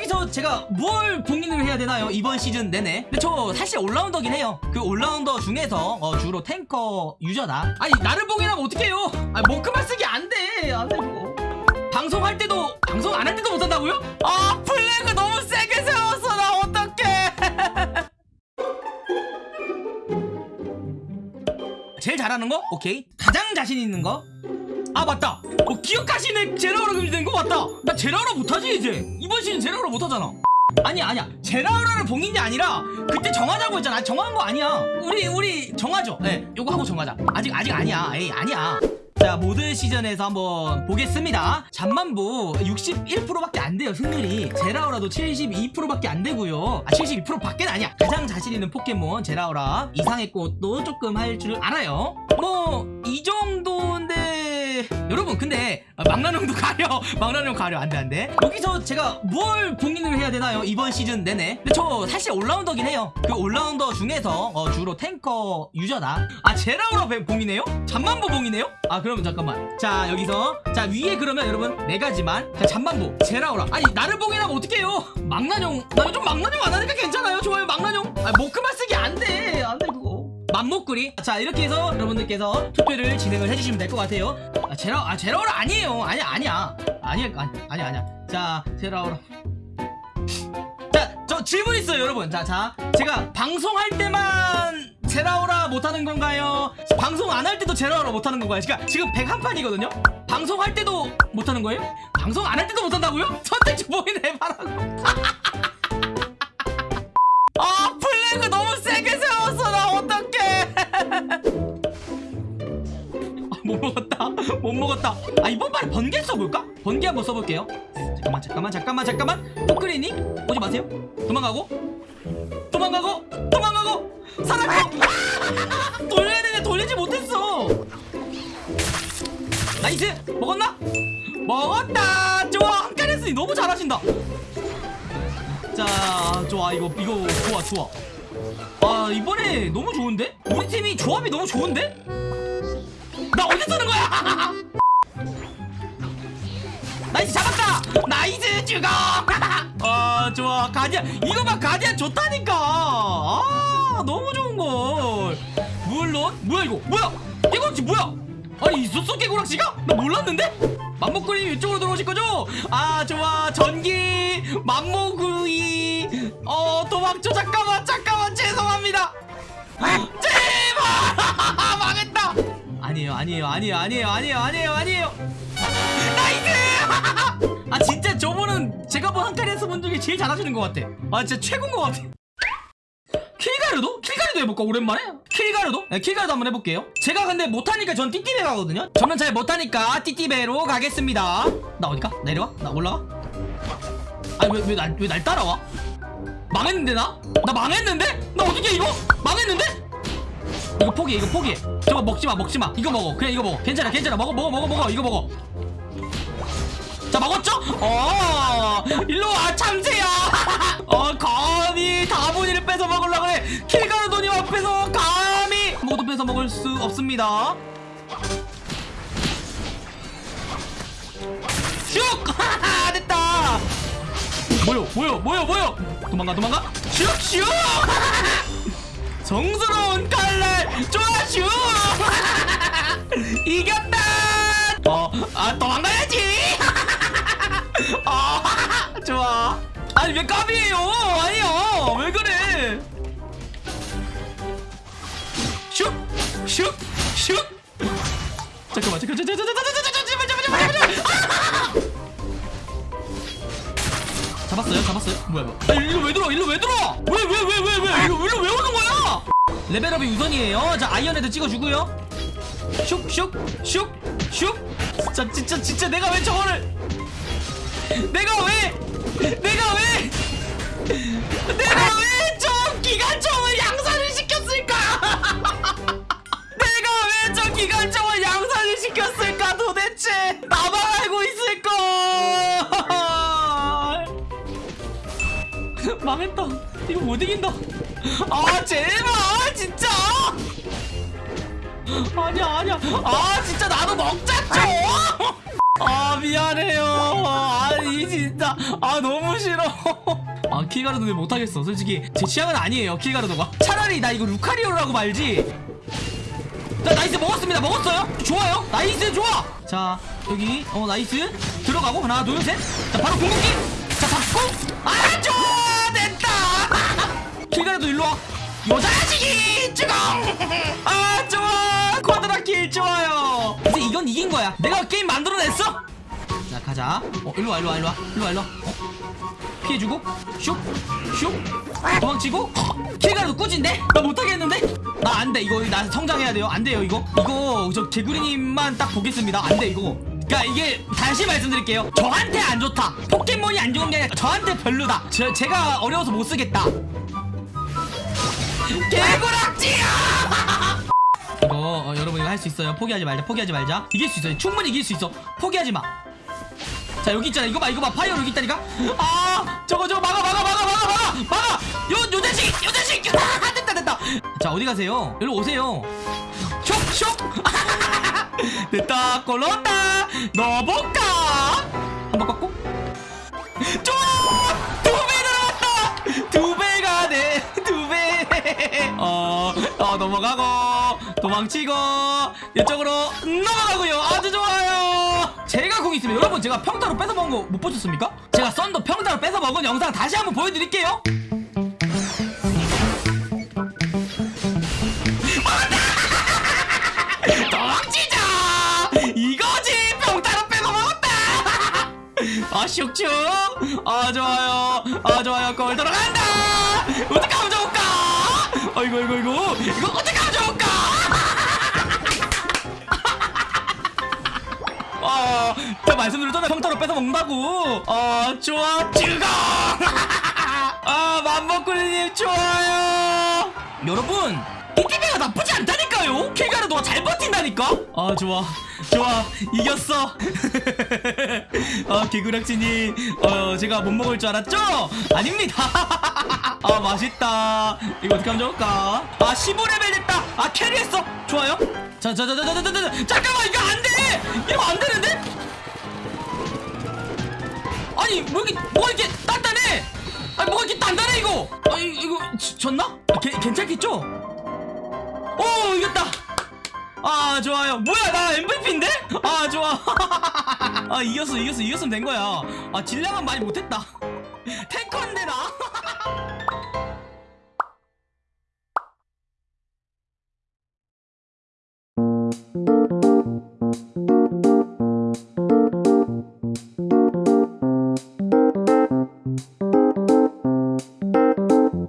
여기서 제가 뭘 봉인을 해야 되나요? 이번 시즌 내내? 근데 저 사실 올라운더긴 해요. 그 올라운더 중에서 어, 주로 탱커 유저다. 아니 나를 봉인하면 어떡해요? 아 모크만 쓰기 안돼. 안돼 그거. 방송할 때도 방송 안 할 때도 못한다고요? 아 플래그 너무 세게 세웠어. 나 어떡해. 제일 잘하는 거? 오케이. 가장 자신 있는 거? 아 맞다 어, 기억하시네. 제라우라 금지 된 거 맞다. 나 제라우라 못하지 이제. 이번 시즌 제라우라 못하잖아. 아니야 아니야. 제라우라를 봉인이 아니라 그때 정하자고 했잖아. 아직 정한 거 아니야. 우리 우리 정하죠. 네 요거 하고 정하자. 아직 아직 아니야. 에이 아니야. 자 모든 시즌에서 한번 보겠습니다. 잠만보 61%밖에 안 돼요 승률이. 제라우라도 72%밖에 안 되고요. 아 72%밖에 아니야. 가장 자신 있는 포켓몬 제라우라. 이상의 꽃도 조금 할 줄 알아요. 뭐 이 정도인데 여러분 근데 아, 망나뇽도 가려. 망나뇽 가려. 안돼 안돼. 여기서 제가 뭘 봉인을 해야 되나요? 이번 시즌 내내? 근데 저 사실 올라운더긴 해요. 그 올라운더 중에서 어, 주로 탱커 유저다. 아 제라우라 배- 봉이네요? 잠만보 봉이네요? 아 그러면 잠깐만. 자 여기서. 자 위에 그러면 여러분 네 가지만. 자 잠만보 제라우라. 아니 나를 봉인하면 어떡해요? 망나뇽 나 요즘 망나뇽 안 하니까 괜찮아요? 좋아요 망나뇽? 아 모크만 쓰기 안돼. 안돼 맘목구리. 자 이렇게 해서 여러분들께서 투표를 진행을 해주시면 될 것 같아요. 아 제라 아 제라오라 아니에요. 아니야 아니야. 아니야 아니, 아니야 아니야. 자 제라오라. 자저 질문 있어요 여러분. 자자 제가 방송할 때만 제라오라 못하는 건가요? 방송 안 할 때도 제라오라 못하는 건가요? 그러니까 지금 101판이거든요? 방송할 때도 못하는 거예요? 방송 안 할 때도 못한다고요? 선택 좀 보이네 해봐라고 못 먹었다. 아 이번 판에 번개 써볼까? 번개 한번 써볼게요. 잠깐만 잠깐만 잠깐만 잠깐만. 포크리니 오지 마세요. 도망가고. 도망가고 도망가고. 살았고 돌려야 되네 돌리지 못했어. Nice. 먹었나? 먹었다. 좋아. 한 칸 했으니 너무 잘하신다. 자 좋아. 이거 이거 좋아 좋아. 아 이번에 너무 좋은데? 우리 팀이 조합이 너무 좋은데? 나 어디 쓰는 거야? 나이스 잡았다! 나이스 죽어! 아 좋아. 가디안 이거 봐 가디안 좋다니까. 아 너무 좋은걸. 물론 뭐야 이거? 뭐야? 깨구락지 뭐야? 아니 있었어 깨구락지가? 나 몰랐는데? 맘목구리 이쪽으로 들어오실 거죠? 아 좋아. 전기 맘목구이. 어 도망쳐. 잠깐만 잠깐만. 죄송합니다. 제발! 망했다! 아니에요 아니에요 아니에요 아니에요 아니에요 아니에요. Nice 아 진짜 저분은 제가 본 한카리에서 본 중에 제일 잘하시는 것 같아 아 진짜 최고인 것 같아 킬가루도? 킬가루도 해볼까 오랜만에? 킬가루도? 네, 킬가루도 한번 해볼게요 제가 근데 못하니까 전 띠띠베 가거든요 저는 잘 못하니까 띠띠베로 가겠습니다 나 어디가? 내려와? 나 올라가? 아니 왜날 왜 날 따라와? 망했는데 나? 나 망했는데? 나 어떻게 이거? 망했는데? 이거 포기해 이거 포기해 저거 먹지마 먹지마 이거 먹어 그냥 이거 먹어 괜찮아 괜찮아 먹어 먹어 먹어 먹어 이거 먹어 자 먹었죠? 어 일로와 참새야. 어 감히 다분이를 뺏어 먹으려고 해 킬가루도님 앞에서 감히. 모두 뺏어 먹을 수 없습니다. 슉! 됐다. 뭐요 뭐요 뭐요 뭐요? 도망가 도망가? 슉슉! 성스러운 칼날 좋아 슉 이겼다! 어아 도망가야지 아니 왜 까비에요 아니요 왜 그래 슉슉슉슉 잠깐만 잠깐만 잠깐만 잠깐만 잠깐만 잠깐만 잡았어요 잡았어요 뭐야 뭐야 아, 일로 왜 들어 일로 왜 들어 왜 왜 왜 왜왜 이거 일로 왜 오는 거야 레벨업이 우선이에요 자 아이언헤드 찍어주고요 슉슉슉슉 진짜 진짜 진짜 내가 왜 저거를 내가 왜 내가 왜 내가 왜저 기관총을 양산을 시켰을까? 내가 왜 저 기관총을 양산을 시켰을까 도대체? 나만 알고 있을걸! 망했다. 이거 못 이긴다. 아 제발 진짜! 아니야 아니야. 아 진짜 나도 먹자 좀 아 미안해요. 아니 진짜. 아 너무 싫어. 아 킬가르도 왜 못하겠어. 솔직히 제 취향은 아니에요 킬가르도가. 차라리 나 이거 루카리오라고 말지. 자 nice. 먹었습니다. 먹었어요? 좋아요. nice. 좋아. 자 여기. 어 nice. 들어가고. 하나 둘셋자 바로 궁극기. 자 잡고 아 좋아. 됐다. 킬가르도 일로와. 요자식이 죽어 아 좋아. quadra kill 좋아요 이긴 거야. 내가 게임 만들어냈어? 자 가자. 어 일로와 일로와 일로와. 일로와 일로와. 어? 피해주고? 슉슉. 도망치고? 킬가루도 꾸진데? 나 못하겠는데? 나 안돼 이거. 나 성장해야 돼요. 안 돼요 이거. 이거 저 개구리님만 딱 보겠습니다. 안 돼 이거. 그니까 이게 다시 말씀드릴게요. 저한테 안 좋다. 포켓몬이 안 좋은 게 아니라 저한테 별로다. 저, 제가 어려워서 못 쓰겠다. 개구락지야 이거 어, 여러분 이거 할 수 있어요. 포기하지 말자 포기하지 말자. 이길 수 있어요. 충분히 이길 수 있어. 포기하지 마. 자 여기 있잖아. 이거 봐 이거 봐. 파이어 여기 있다니까? 아 저거 저거 막아 막아 막아 막아 막아 막아! 요, 요 자식 요 자식! 아, 됐다 됐다. 자 어디 가세요? 일로 오세요. 쇽쇽. 됐다 골 넣었다. 넣어볼까 한번 꺾고 넘어가고 도망치고 이쪽으로 넘어가고요. 아주 좋아요. 제가 공 있으면 여러분 제가 평타로 뺏어 먹은 거 못 보셨습니까? 제가 썬더 평타로 뺏어 먹은 영상 다시 한번 보여드릴게요. 도망치자! 이거지! 평타로 뺏어 먹었다! 아아 좋아요. 아 좋아요. 골 들어간다 아이고 아이고 아이고 이거 어떻게 좋을까 아, 저 말씀드렸잖아요. 평타로 뺏어 먹는다고. 아, 좋아, 즐거. 아, 맘먹구리님 좋아요. 여러분, 않다니까요. 킬가루도가 잘 버틴다니까. 아 좋아. 좋아. 이겼어. 어, 아 개구락지니 어 제가 못 먹을 줄 알았죠? 아닙니다. 아 맛있다. 이거 어떻게 하면 좋을까? 아 15레벨 됐다. 아 캐리했어. 좋아요. 자자자자자자자 잠깐만 이거 안돼! 이거 안되는데? 아니 뭐 이렇게 뭐가 이렇게 단단해? 아니 뭐가 이렇게 단단해 이거? 아 이거 졌나? 아, 게, 괜찮겠죠? 오, 이겼다. 아, 좋아요. 뭐야, 나 MVP인데? 아, 좋아. 아, 이겼어, 이겼어, 이겼으면 된 거야. 아, 질량은 많이 못했다. 탱커인데, 나?